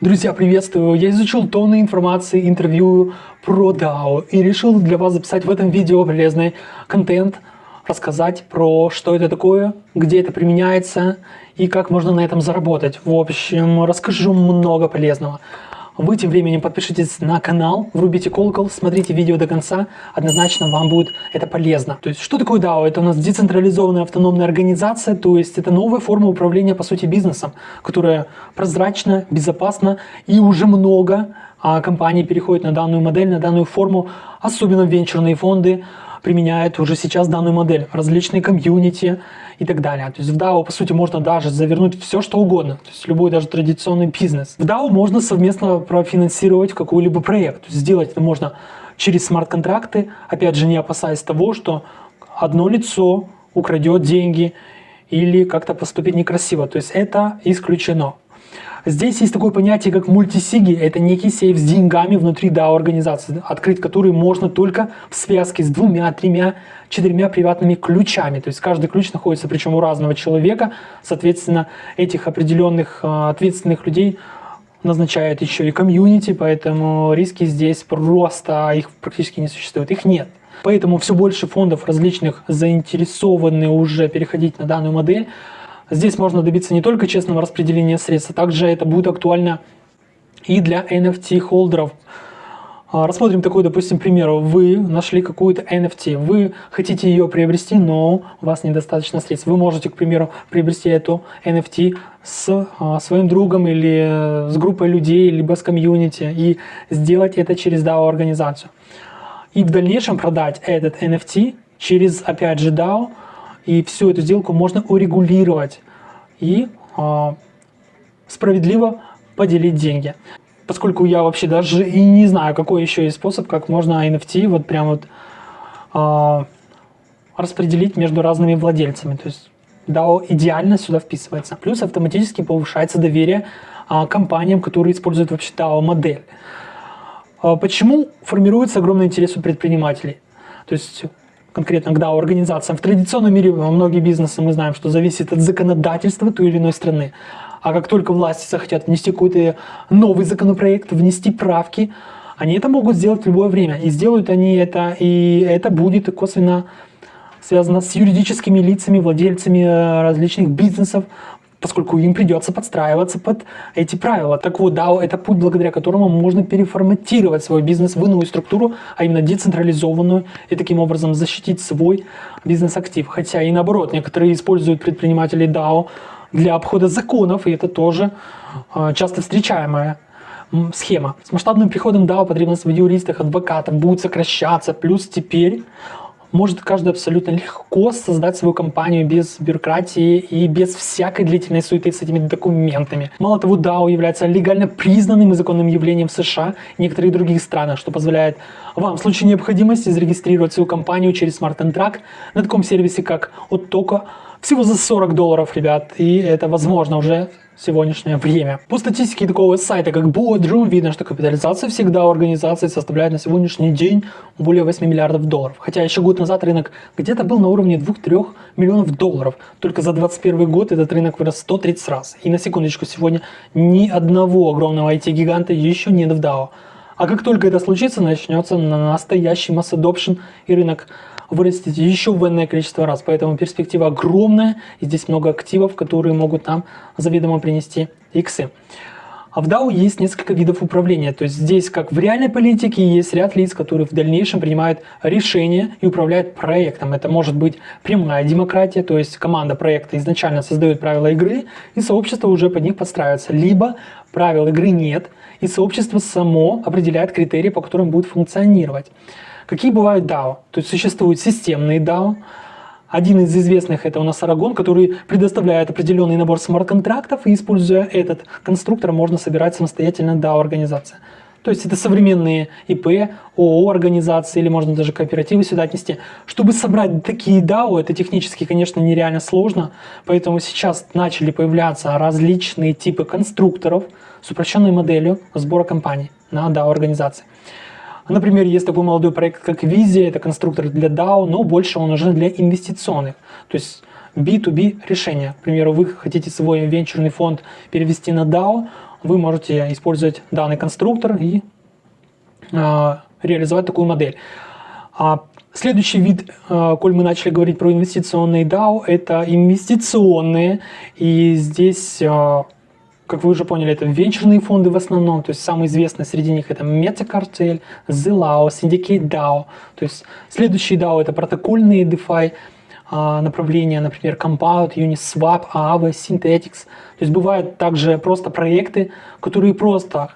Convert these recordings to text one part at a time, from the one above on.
Друзья, приветствую! Я изучил тонны информации, интервью про DAO и решил для вас записать в этом видео полезный контент, рассказать про что это такое, где это применяется и как можно на этом заработать. В общем, расскажу много полезного. Вы тем временем подпишитесь на канал, врубите колокол, смотрите видео до конца, однозначно вам будет это полезно. То есть, что такое DAO? Это у нас децентрализованная автономная организация, то есть это новая форма управления, по сути, бизнесом, которая прозрачна, безопасна и уже много а, компаний переходят на данную модель, на данную форму, особенно венчурные фонды, применяют уже сейчас данную модель, различные комьюнити и так далее. То есть в DAO, по сути, можно даже завернуть все, что угодно, то есть любой даже традиционный бизнес. В DAO можно совместно профинансировать какой-либо проект. То есть сделать это можно через смарт-контракты, опять же, не опасаясь того, что одно лицо украдет деньги или как-то поступит некрасиво. То есть это исключено. Здесь есть такое понятие, как мультисиги. Это некий сейф с деньгами внутри DAO-организации, открыть который можно только в связке с двумя, тремя, четырьмя приватными ключами. То есть каждый ключ находится, причем у разного человека. Соответственно, этих определенных а, ответственных людей назначает еще и комьюнити, поэтому риски здесь просто, их практически не существует, их нет. Поэтому все больше фондов различных заинтересованы уже переходить на данную модель, Здесь можно добиться не только честного распределения средств, а также это будет актуально и для NFT-холдеров. А, рассмотрим такой, допустим, пример. Вы нашли какую-то NFT, вы хотите ее приобрести, но у вас недостаточно средств. Вы можете, к примеру, приобрести эту NFT с а, своим другом или с группой людей, либо с комьюнити и сделать это через DAO-организацию. И в дальнейшем продать этот NFT через, опять же, DAO, и всю эту сделку можно урегулировать и э, справедливо поделить деньги. Поскольку я вообще даже и не знаю, какой еще есть способ, как можно NFT вот прям вот э, распределить между разными владельцами. То есть DAO идеально сюда вписывается. Плюс автоматически повышается доверие э, компаниям, которые используют вообще DAO модель. Э, почему формируется огромный интерес у предпринимателей? То есть конкретно к DAO организациям. В традиционном мире многие бизнесы, мы знаем, что зависит от законодательства той или иной страны. А как только власти захотят внести какой-то новый законопроект, внести правки, они это могут сделать в любое время. И сделают они это, и это будет косвенно связано с юридическими лицами, владельцами э, различных бизнесов, поскольку им придется подстраиваться под эти правила. Так вот, DAO – это путь, благодаря которому можно переформатировать свой бизнес в иную структуру, а именно децентрализованную, и таким образом защитить свой бизнес-актив. Хотя и наоборот, некоторые используют предприниматели DAO для обхода законов, и это тоже э, часто встречаемая схема. С масштабным приходом DAO потребность в юристах, адвокатах будет сокращаться, плюс теперь может каждый абсолютно легко создать свою компанию без бюрократии и без всякой длительной суеты с этими документами. Мало того, DAO является легально признанным и законным явлением в США и некоторых других странах, что позволяет вам в случае необходимости зарегистрировать свою компанию через Track на таком сервисе, как Ottoko, всего за 40 долларов, ребят, и это возможно уже сегодняшнее время. По статистике такого сайта, как Boardroom, видно, что капитализация всегда у организации составляет на сегодняшний день более 8 миллиардов долларов. Хотя еще год назад рынок где-то был на уровне 2-3 миллионов долларов. Только за 2021 год этот рынок вырос 130 раз. И на секундочку, сегодня ни одного огромного IT-гиганта еще нет в DAO. А как только это случится, начнется настоящий масс adoption и рынок вырастет еще в энное количество раз. Поэтому перспектива огромная, и здесь много активов, которые могут нам заведомо принести иксы. А в DAO есть несколько видов управления. То есть здесь, как в реальной политике, есть ряд лиц, которые в дальнейшем принимают решения и управляют проектом. Это может быть прямая демократия, то есть команда проекта изначально создает правила игры, и сообщество уже под них подстраивается. Либо правил игры нет, и сообщество само определяет критерии, по которым будет функционировать. Какие бывают DAO? То есть существуют системные DAO. Один из известных это у нас Aragon, который предоставляет определенный набор смарт-контрактов, и используя этот конструктор можно собирать самостоятельно DAO-организация. То есть это современные ИП, ООО организации или можно даже кооперативы сюда отнести. Чтобы собрать такие DAO, это технически, конечно, нереально сложно, поэтому сейчас начали появляться различные типы конструкторов с упрощенной моделью сбора компаний на DAO-организации. Например, есть такой молодой проект, как Визия, это конструктор для DAO, но больше он уже для инвестиционных. То есть B2B решения. К примеру, вы хотите свой венчурный фонд перевести на DAO, вы можете использовать данный конструктор и а, реализовать такую модель. А следующий вид, а, коль мы начали говорить про инвестиционные DAO, это инвестиционные. И здесь, а, как вы уже поняли, это венчурные фонды в основном. То есть самые известные среди них это Metacartel, Zilao, Syndicate DAO. То есть следующие DAO это протокольные DeFi направления, например, Compound, Uniswap, Aave, Synthetics. То есть бывают также просто проекты, которые просто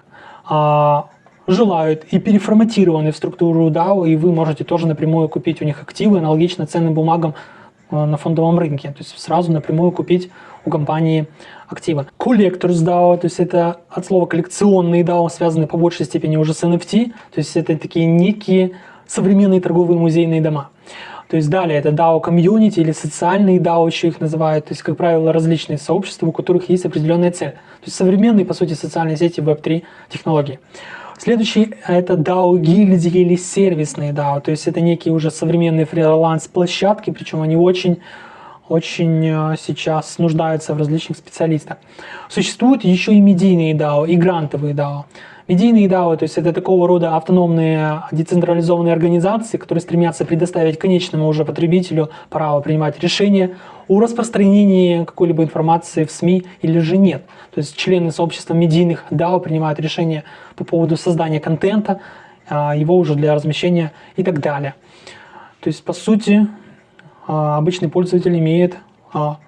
желают и переформатированы в структуру DAO, и вы можете тоже напрямую купить у них активы, аналогично ценным бумагам на фондовом рынке. То есть сразу напрямую купить у компании активы. Collectors DAO, то есть это от слова коллекционные DAO, связаны по большей степени уже с NFT, то есть это такие некие современные торговые музейные дома. То есть далее это DAO комьюнити или социальные DAO еще их называют, то есть, как правило, различные сообщества, у которых есть определенная цель. То есть современные, по сути, социальные сети Web3 технологии. Следующий это DAO гильдии или сервисные DAO, то есть это некие уже современные фриланс-площадки, причем они очень очень э, сейчас нуждаются в различных специалистах. Существуют еще и медийные DAO, и грантовые DAO. Медийные DAO, то есть это такого рода автономные децентрализованные организации, которые стремятся предоставить конечному уже потребителю право принимать решения о распространении какой-либо информации в СМИ или же нет. То есть члены сообщества медийных DAO принимают решения по поводу создания контента, а, его уже для размещения и так далее. То есть, по сути, а, обычный пользователь имеет а,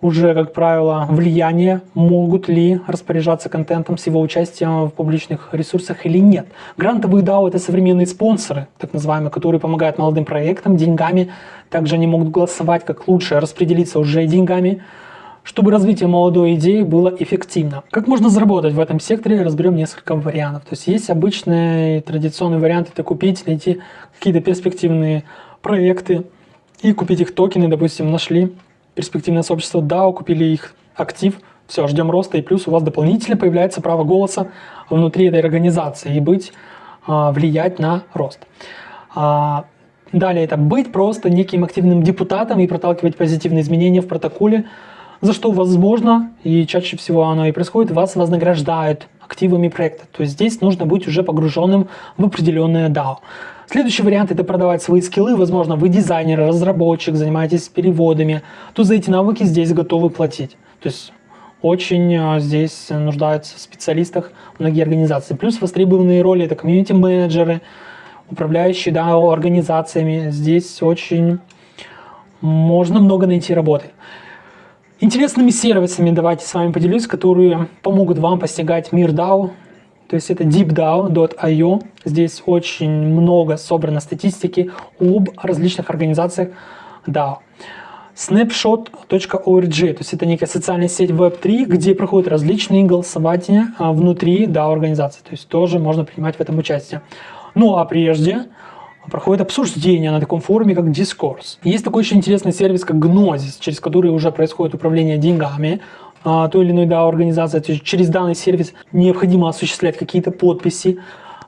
уже, как правило, влияние, могут ли распоряжаться контентом с его участием в публичных ресурсах или нет. Грантовые DAO – это современные спонсоры, так называемые, которые помогают молодым проектам деньгами. Также они могут голосовать, как лучше распределиться уже деньгами, чтобы развитие молодой идеи было эффективно. Как можно заработать в этом секторе, разберем несколько вариантов. То есть есть обычные традиционные варианты, это купить, найти какие-то перспективные проекты и купить их токены, допустим, нашли перспективное сообщество DAO, купили их актив, все, ждем роста, и плюс у вас дополнительно появляется право голоса внутри этой организации и быть, а, влиять на рост. А, далее это быть просто неким активным депутатом и проталкивать позитивные изменения в протоколе, за что возможно, и чаще всего оно и происходит, вас вознаграждают активами проекта. То есть здесь нужно быть уже погруженным в определенное DAO. Следующий вариант это продавать свои скиллы. Возможно, вы дизайнер, разработчик, занимаетесь переводами. То за эти навыки здесь готовы платить. То есть очень а, здесь нуждаются в специалистах многие организации. Плюс востребованные роли это комьюнити-менеджеры, управляющие да, организациями. Здесь очень можно много найти работы. Интересными сервисами давайте с вами поделюсь, которые помогут вам постигать мир DAO, то есть это deepdao.io. Здесь очень много собрано статистики об различных организациях DAO. Snapshot.org, то есть это некая социальная сеть Web3, где проходят различные голосования а, внутри DAO организации. То есть тоже можно принимать в этом участие. Ну а прежде проходит обсуждение на таком форуме, как Discourse. Есть такой очень интересный сервис, как Gnosis, через который уже происходит управление деньгами той или иной да, организации. То есть через данный сервис необходимо осуществлять какие-то подписи,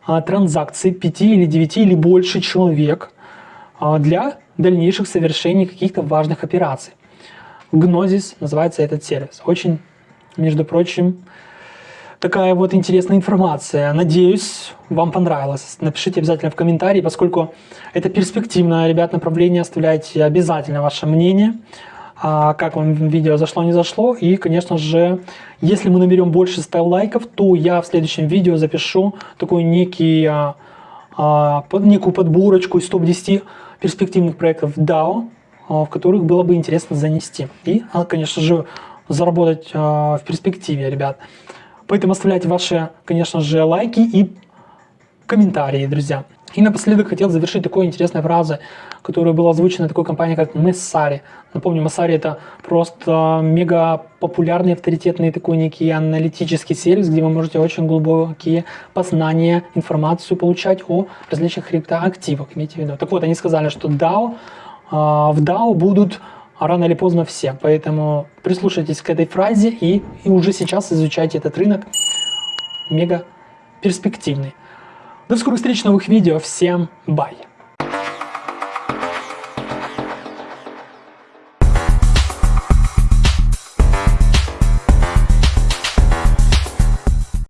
а, транзакции 5 или 9 или больше человек а, для дальнейших совершений каких-то важных операций. Gnosis называется этот сервис. Очень, между прочим, такая вот интересная информация. Надеюсь, вам понравилось. Напишите обязательно в комментарии, поскольку это перспективное, ребят, направление. Оставляйте обязательно ваше мнение. А как вам видео зашло, не зашло. И, конечно же, если мы наберем больше 100 лайков, то я в следующем видео запишу такой некий, а, а, некую подборочку из топ-10 перспективных проектов DAO, а, в которых было бы интересно занести. И, а, конечно же, заработать а, в перспективе, ребят. Поэтому оставляйте ваши, конечно же, лайки и комментарии, друзья. И напоследок хотел завершить такой интересной фразой, которая была озвучена такой компанией, как Messari. Напомню, Messari это просто мега популярный, авторитетный такой некий аналитический сервис, где вы можете очень глубокие познания, информацию получать о различных криптоактивах, имейте в виду. Так вот, они сказали, что DAO, а, в DAO будут рано или поздно все, поэтому прислушайтесь к этой фразе и, и уже сейчас изучайте этот рынок мега перспективный. До скорых встреч новых видео. Всем бай!